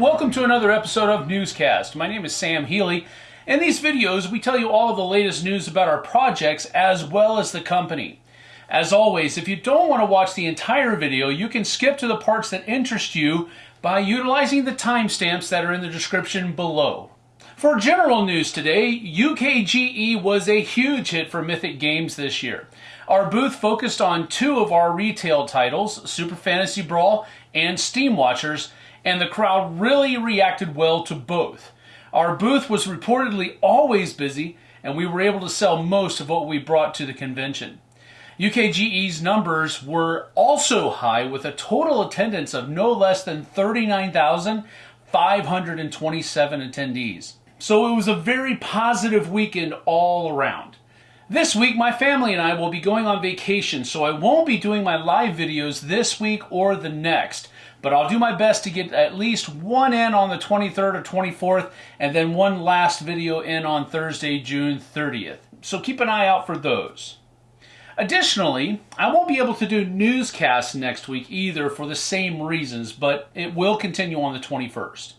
welcome to another episode of Newscast. My name is Sam Healy. In these videos, we tell you all the latest news about our projects as well as the company. As always, if you don't want to watch the entire video, you can skip to the parts that interest you by utilizing the timestamps that are in the description below. For general news today, UKGE was a huge hit for Mythic Games this year. Our booth focused on two of our retail titles, Super Fantasy Brawl and Steam Watchers, and the crowd really reacted well to both. Our booth was reportedly always busy, and we were able to sell most of what we brought to the convention. UKGE's numbers were also high with a total attendance of no less than 39,527 attendees. So it was a very positive weekend all around. This week, my family and I will be going on vacation, so I won't be doing my live videos this week or the next but I'll do my best to get at least one in on the 23rd or 24th, and then one last video in on Thursday, June 30th. So keep an eye out for those. Additionally, I won't be able to do newscasts next week either for the same reasons, but it will continue on the 21st.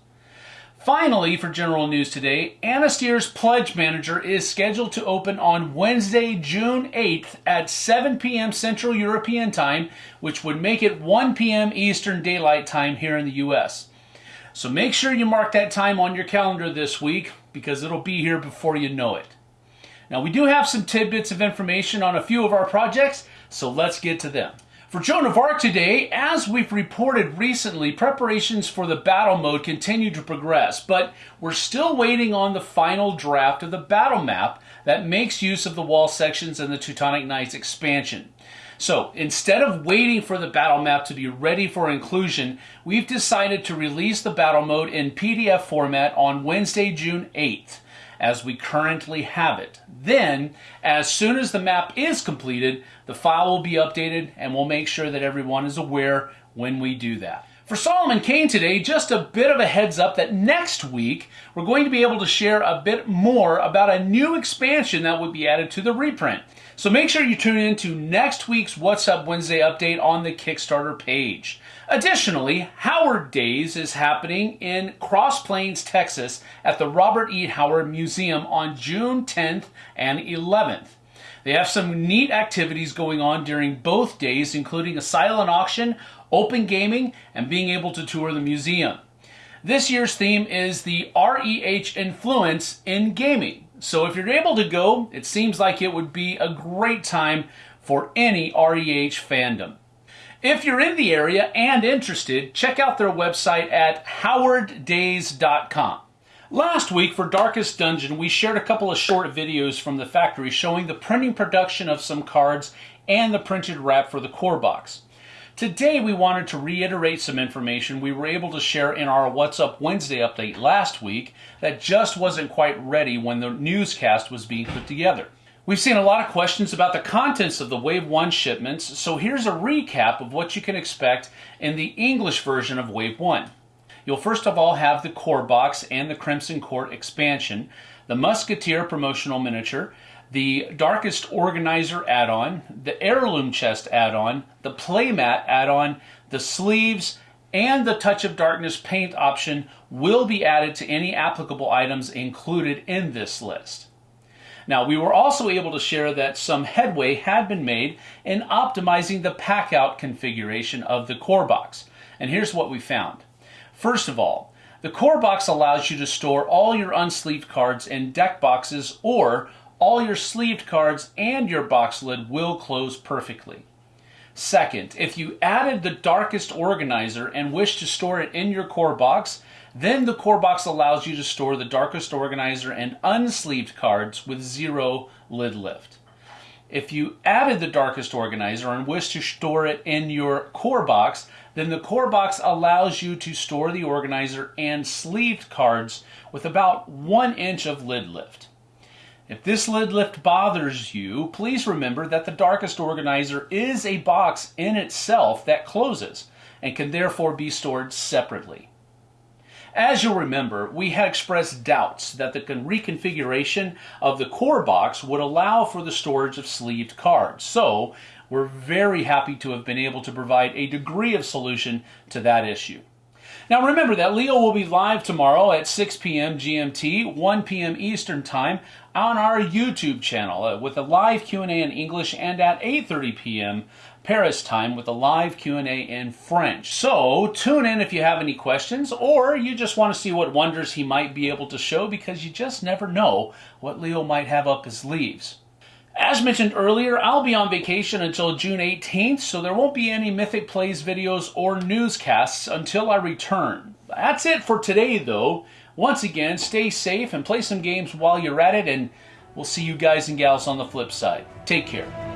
Finally, for general news today, Anastyr's Pledge Manager is scheduled to open on Wednesday, June 8th at 7 p.m. Central European Time, which would make it 1 p.m. Eastern Daylight Time here in the U.S. So make sure you mark that time on your calendar this week because it'll be here before you know it. Now, we do have some tidbits of information on a few of our projects, so let's get to them. For Joan of Arc today, as we've reported recently, preparations for the battle mode continue to progress, but we're still waiting on the final draft of the battle map that makes use of the wall sections and the Teutonic Knights expansion. So instead of waiting for the battle map to be ready for inclusion, we've decided to release the battle mode in PDF format on Wednesday, June 8th as we currently have it. Then, as soon as the map is completed, the file will be updated and we'll make sure that everyone is aware when we do that. For Solomon Kane today, just a bit of a heads up that next week we're going to be able to share a bit more about a new expansion that will be added to the reprint. So make sure you tune in to next week's What's Up Wednesday update on the Kickstarter page. Additionally, Howard Days is happening in Cross Plains, Texas at the Robert E. Howard Museum on June 10th and 11th. They have some neat activities going on during both days, including a silent auction, open gaming, and being able to tour the museum. This year's theme is the REH influence in gaming. So if you're able to go, it seems like it would be a great time for any REH fandom. If you're in the area and interested, check out their website at howarddays.com. Last week for Darkest Dungeon, we shared a couple of short videos from the factory showing the printing production of some cards and the printed wrap for the core box. Today we wanted to reiterate some information we were able to share in our What's Up Wednesday update last week that just wasn't quite ready when the newscast was being put together. We've seen a lot of questions about the contents of the Wave 1 shipments, so here's a recap of what you can expect in the English version of Wave 1. You'll first of all have the core box and the Crimson Court expansion, the Musketeer promotional miniature, the Darkest Organizer add-on, the Heirloom Chest add-on, the Playmat add-on, the sleeves, and the Touch of Darkness paint option will be added to any applicable items included in this list. Now, we were also able to share that some headway had been made in optimizing the pack-out configuration of the core box. And here's what we found. First of all, the core box allows you to store all your unsleeved cards in deck boxes or all your sleeved cards and your box lid will close perfectly. Second, if you added the darkest organizer and wish to store it in your core box, then the core box allows you to store the darkest organizer and unsleeved cards with zero lid lift. If you added the darkest organizer and wish to store it in your core box, then the core box allows you to store the organizer and sleeved cards with about one inch of lid lift. If this lid lift bothers you, please remember that the darkest organizer is a box in itself that closes and can therefore be stored separately. As you'll remember, we had expressed doubts that the reconfiguration of the core box would allow for the storage of sleeved cards. So we're very happy to have been able to provide a degree of solution to that issue. Now remember that Leo will be live tomorrow at 6 p.m. GMT, 1 p.m. Eastern Time on our YouTube channel uh, with a live Q&A in English and at 8:30 p.m. Paris time with a live Q&A in French. So, tune in if you have any questions or you just want to see what wonders he might be able to show because you just never know what Leo might have up his sleeves. As mentioned earlier, I'll be on vacation until June 18th, so there won't be any Mythic Plays videos or newscasts until I return. That's it for today, though. Once again, stay safe and play some games while you're at it, and we'll see you guys and gals on the flip side. Take care.